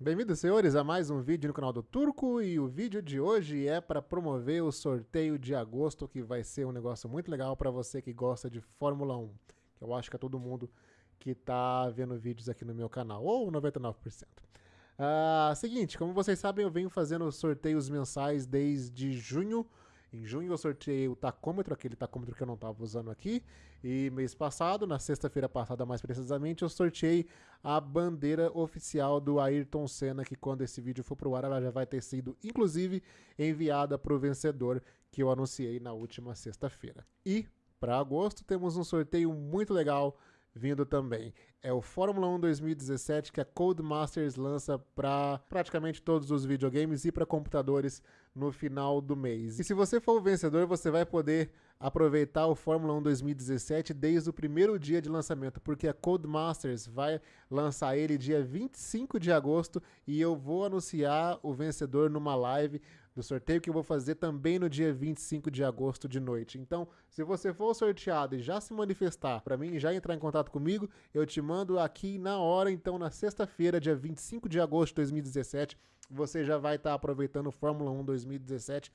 Bem-vindos, senhores, a mais um vídeo no canal do Turco e o vídeo de hoje é para promover o sorteio de agosto, que vai ser um negócio muito legal para você que gosta de Fórmula 1, que eu acho que é todo mundo que está vendo vídeos aqui no meu canal, ou 99%. Ah, seguinte, como vocês sabem, eu venho fazendo sorteios mensais desde junho, em junho eu sorteei o tacômetro, aquele tacômetro que eu não estava usando aqui. E mês passado, na sexta-feira passada mais precisamente, eu sorteei a bandeira oficial do Ayrton Senna, que quando esse vídeo for pro ar, ela já vai ter sido, inclusive, enviada para o vencedor que eu anunciei na última sexta-feira. E, para agosto, temos um sorteio muito legal vindo também. É o Fórmula 1 2017 que a Codemasters lança para praticamente todos os videogames e para computadores no final do mês. E se você for o vencedor, você vai poder aproveitar o Fórmula 1 2017 desde o primeiro dia de lançamento, porque a Codemasters vai lançar ele dia 25 de agosto e eu vou anunciar o vencedor numa live do sorteio que eu vou fazer também no dia 25 de agosto de noite. Então, se você for sorteado e já se manifestar para mim, já entrar em contato comigo, eu te mando aqui na hora, então na sexta-feira, dia 25 de agosto de 2017, você já vai estar tá aproveitando o Fórmula 1 2017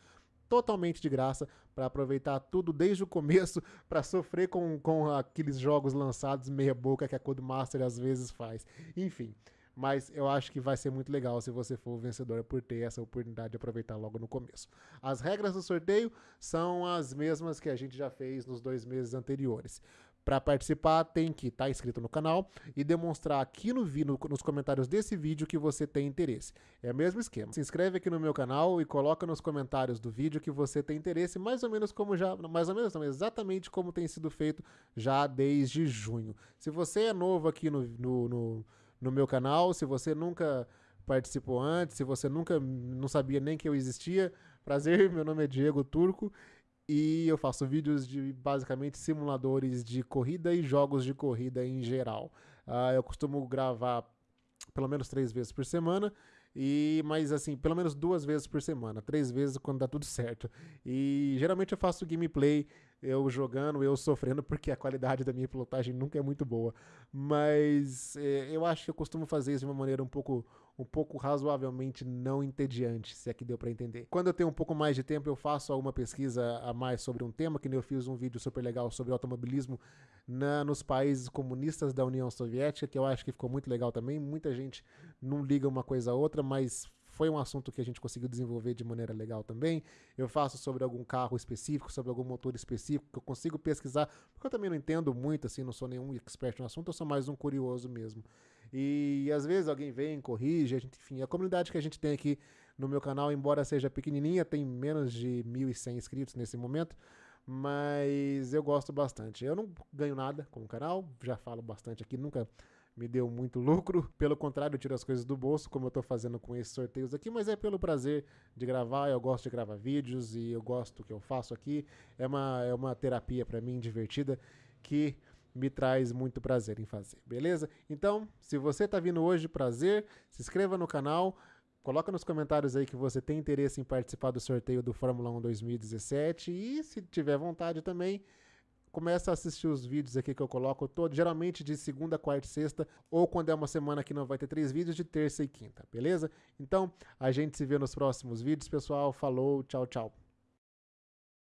totalmente de graça para aproveitar tudo desde o começo, para sofrer com, com aqueles jogos lançados meia boca que a Codemaster às vezes faz. Enfim, mas eu acho que vai ser muito legal se você for o vencedor por ter essa oportunidade de aproveitar logo no começo. As regras do sorteio são as mesmas que a gente já fez nos dois meses anteriores. Para participar, tem que estar tá inscrito no canal e demonstrar aqui no, no, nos comentários desse vídeo que você tem interesse. É o mesmo esquema. Se inscreve aqui no meu canal e coloca nos comentários do vídeo que você tem interesse, mais ou menos como já, mais ou menos não, exatamente como tem sido feito já desde junho. Se você é novo aqui no, no, no no meu canal. Se você nunca participou antes, se você nunca não sabia nem que eu existia, prazer, meu nome é Diego Turco e eu faço vídeos de basicamente simuladores de corrida e jogos de corrida em geral. Uh, eu costumo gravar pelo menos três vezes por semana. E, mas assim, pelo menos duas vezes por semana, três vezes quando dá tudo certo. E geralmente eu faço gameplay, eu jogando, eu sofrendo, porque a qualidade da minha pilotagem nunca é muito boa. Mas é, eu acho que eu costumo fazer isso de uma maneira um pouco, um pouco razoavelmente não entediante, se é que deu para entender. Quando eu tenho um pouco mais de tempo, eu faço alguma pesquisa a mais sobre um tema, que nem eu fiz um vídeo super legal sobre automobilismo na, nos países comunistas da União Soviética, que eu acho que ficou muito legal também. Muita gente não liga uma coisa a outra, mas foi um assunto que a gente conseguiu desenvolver de maneira legal também. Eu faço sobre algum carro específico, sobre algum motor específico, que eu consigo pesquisar, porque eu também não entendo muito, assim, não sou nenhum expert no assunto, eu sou mais um curioso mesmo. E às vezes alguém vem, corrige, a gente, enfim, a comunidade que a gente tem aqui no meu canal, embora seja pequenininha, tem menos de 1.100 inscritos nesse momento, mas eu gosto bastante. Eu não ganho nada com o canal, já falo bastante aqui, nunca me deu muito lucro. Pelo contrário, eu tiro as coisas do bolso, como eu estou fazendo com esses sorteios aqui, mas é pelo prazer de gravar. Eu gosto de gravar vídeos e eu gosto do que eu faço aqui. É uma, é uma terapia para mim divertida que me traz muito prazer em fazer, beleza? Então, se você está vindo hoje, prazer, se inscreva no canal. Coloca nos comentários aí que você tem interesse em participar do sorteio do Fórmula 1 2017 e se tiver vontade também, começa a assistir os vídeos aqui que eu coloco todo, geralmente de segunda, quarta e sexta, ou quando é uma semana que não vai ter três vídeos, de terça e quinta, beleza? Então, a gente se vê nos próximos vídeos, pessoal. Falou, tchau, tchau.